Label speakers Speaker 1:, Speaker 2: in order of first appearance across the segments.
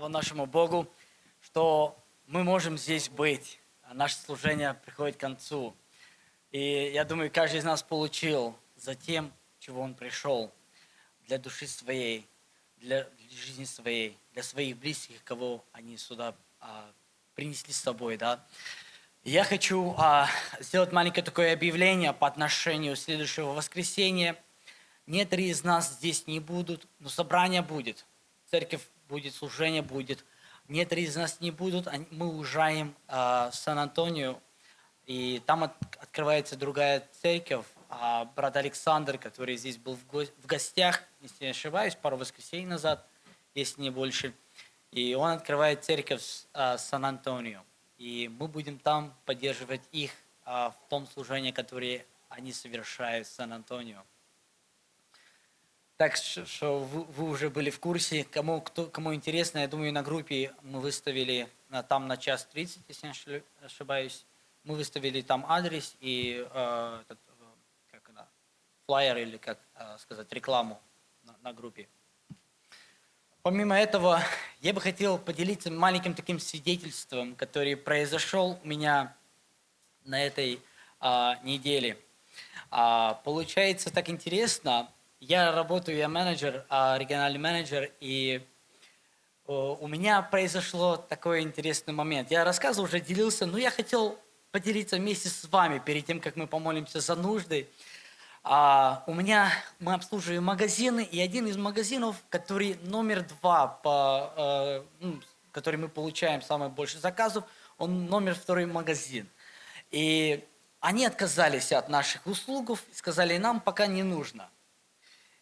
Speaker 1: Слава нашему Богу, что мы можем здесь быть. Наше служение приходит к концу. И я думаю, каждый из нас получил за тем, чего он пришел, для души своей, для жизни своей, для своих близких, кого они сюда а, принесли с собой. Да? Я хочу а, сделать маленькое такое объявление по отношению следующего воскресенья. Некоторые из нас здесь не будут, но собрание будет. Церковь будет, служение будет. Некоторые из нас не будут, мы уезжаем э, в Сан-Антонио, и там от, открывается другая церковь. А брат Александр, который здесь был в, го в гостях, если не ошибаюсь, пару воскресений назад, если не больше, и он открывает церковь э, Сан-Антонио. И мы будем там поддерживать их э, в том служении, которое они совершают в Сан-Антонио. Так что вы, вы уже были в курсе. Кому, кто, кому интересно, я думаю, на группе мы выставили там на час 30, если не ошибаюсь. Мы выставили там адрес и э, этот, как она, флайер или, как э, сказать, рекламу на, на группе. Помимо этого, я бы хотел поделиться маленьким таким свидетельством, который произошел у меня на этой а, неделе. А, получается так интересно, я работаю, я менеджер, а, региональный менеджер, и у меня произошло такой интересный момент. Я рассказывал, уже делился, но я хотел поделиться вместе с вами перед тем, как мы помолимся за нужды. А, у меня мы обслуживаем магазины, и один из магазинов, который номер два, по, э, ну, который мы получаем самое больше заказов, он номер второй магазин. И они отказались от наших услуг, сказали, нам пока не нужно.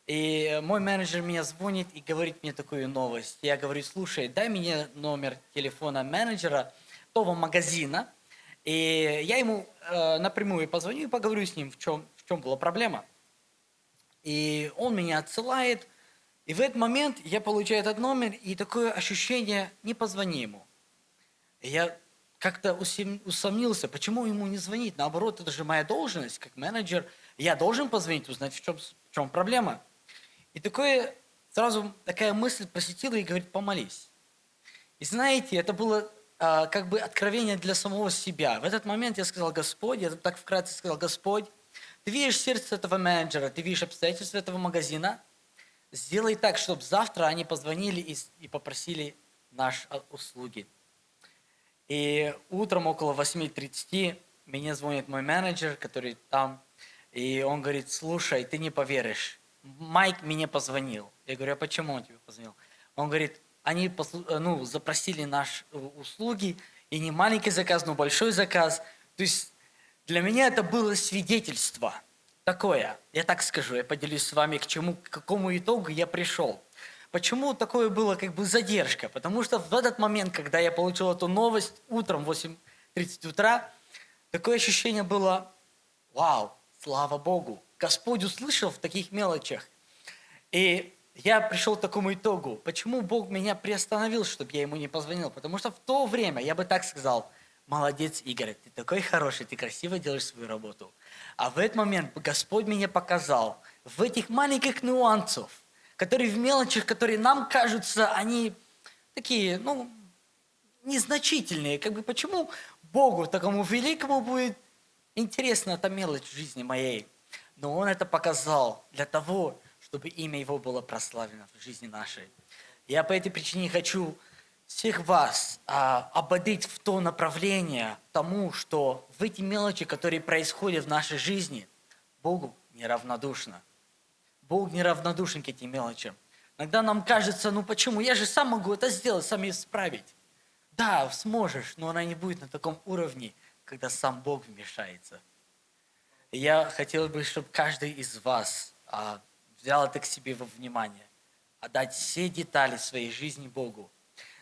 Speaker 1: И мой менеджер меня звонит и говорит мне такую новость. Я говорю, слушай, дай мне номер телефона менеджера того магазина. И я ему э, напрямую позвоню и поговорю с ним, в чем, в чем была проблема. И он меня отсылает. И в этот момент я получаю этот номер, и такое ощущение, не позвони ему. И я как-то усомнился, почему ему не звонить. Наоборот, это же моя должность, как менеджер. Я должен позвонить, узнать, в чем, в чем проблема. И такое, сразу такая мысль посетила и говорит, помолись. И знаете, это было а, как бы откровение для самого себя. В этот момент я сказал, Господь, я так вкратце сказал, Господь, ты видишь сердце этого менеджера, ты видишь обстоятельства этого магазина, сделай так, чтобы завтра они позвонили и, и попросили наши а, услуги. И утром около 8.30 мне звонит мой менеджер, который там, и он говорит, слушай, ты не поверишь, Майк мне позвонил. Я говорю, а почему он тебе позвонил? Он говорит, они ну, запросили наши услуги, и не маленький заказ, но большой заказ. То есть для меня это было свидетельство такое. Я так скажу, я поделюсь с вами, к чему, к какому итогу я пришел. Почему такое было как бы задержка? Потому что в этот момент, когда я получил эту новость утром в 8.30 утра, такое ощущение было, вау, слава Богу, Господь услышал в таких мелочах. И я пришел к такому итогу. Почему Бог меня приостановил, чтобы я ему не позвонил? Потому что в то время, я бы так сказал, молодец, Игорь, ты такой хороший, ты красиво делаешь свою работу. А в этот момент Господь меня показал в этих маленьких нюансах, которые в мелочах, которые нам кажутся, они такие, ну, незначительные. Как бы почему Богу, такому великому, будет интересна эта мелочь в жизни моей? Но Он это показал для того, чтобы имя Его было прославлено в жизни нашей. Я по этой причине хочу всех вас а, ободить в то направление тому, что в эти мелочи, которые происходят в нашей жизни, Богу неравнодушно. Бог неравнодушен к этим мелочам. Иногда нам кажется, ну почему, я же сам могу это сделать, сам исправить. Да, сможешь, но она не будет на таком уровне, когда сам Бог вмешается. Я хотел бы, чтобы каждый из вас а, взял это к себе во внимание, отдать все детали своей жизни Богу.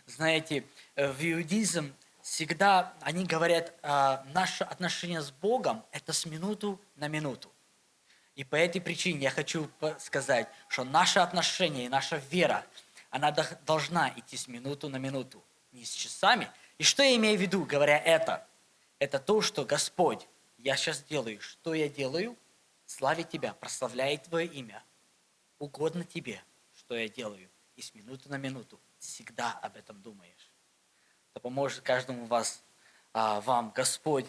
Speaker 1: Знаете, э, в иудизм всегда они говорят, а, наше отношение с Богом – это с минуту на минуту. И по этой причине я хочу сказать, что наше отношение и наша вера, она должна идти с минуту на минуту, не с часами. И что я имею в виду, говоря это? Это то, что Господь я сейчас делаю, что я делаю? Славить Тебя, прославляет Твое имя. Угодно Тебе, что я делаю. И с минуты на минуту всегда об этом думаешь. Да поможет каждому вас, а, вам Господь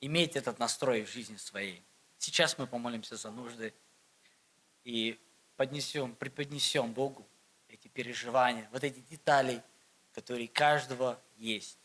Speaker 1: иметь этот настрой в жизни своей. Сейчас мы помолимся за нужды и поднесем, преподнесем Богу эти переживания, вот эти детали, которые каждого есть.